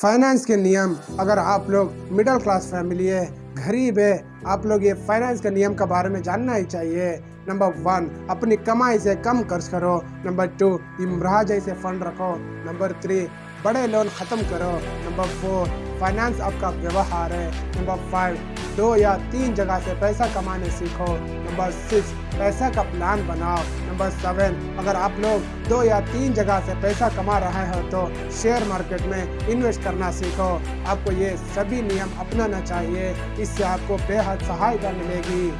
Finance के नियम, अगर आप लोग मिडिल क्लास फैमिली है, गरीब है, आप लोग ये फाइनेंस के नियम के बारे में जानना ही चाहिए। नंबर वन अपनी कमाई से कम खर्च करो। नंबर टू इमरा जैसे फंड रखो। नंबर थ्री बड़े लोन ख़त्म करो। नंबर फोर फाइनेंस आपका व्यवहार है। नंबर फाइव दो या तीन जगह से पैसा कमाने सीखो। नंबर सिक्स, पैसा का प्लान बनाओ। नंबर सेवन, अगर आप लोग दो या तीन जगह से पैसा कमा रहे हो तो शेयर मार्केट में इन्वेस्ट करना सीखो। आपको ये सभी नियम अपनाना चाहिए। इससे आपको बेहद सहायता मिलेगी।